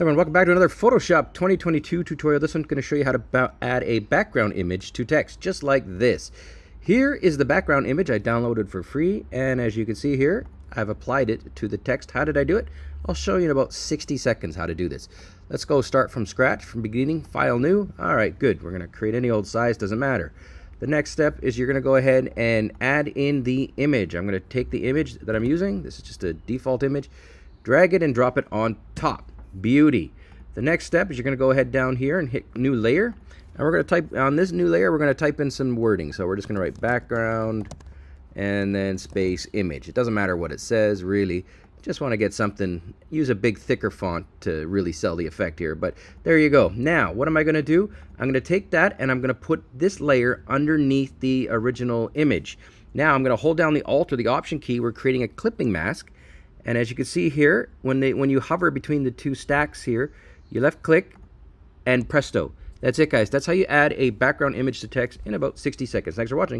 everyone, welcome back to another Photoshop 2022 tutorial. This one's going to show you how to add a background image to text, just like this. Here is the background image I downloaded for free, and as you can see here, I've applied it to the text. How did I do it? I'll show you in about 60 seconds how to do this. Let's go start from scratch, from beginning, file new. All right, good. We're going to create any old size, doesn't matter. The next step is you're going to go ahead and add in the image. I'm going to take the image that I'm using. This is just a default image. Drag it and drop it on top. Beauty. The next step is you're going to go ahead down here and hit new layer. And we're going to type on this new layer, we're going to type in some wording. So we're just going to write background and then space image. It doesn't matter what it says really. Just want to get something, use a big thicker font to really sell the effect here. But there you go. Now, what am I going to do? I'm going to take that and I'm going to put this layer underneath the original image. Now I'm going to hold down the Alt or the Option key. We're creating a clipping mask. And as you can see here, when, they, when you hover between the two stacks here, you left click and presto. That's it guys. That's how you add a background image to text in about 60 seconds. Thanks for watching.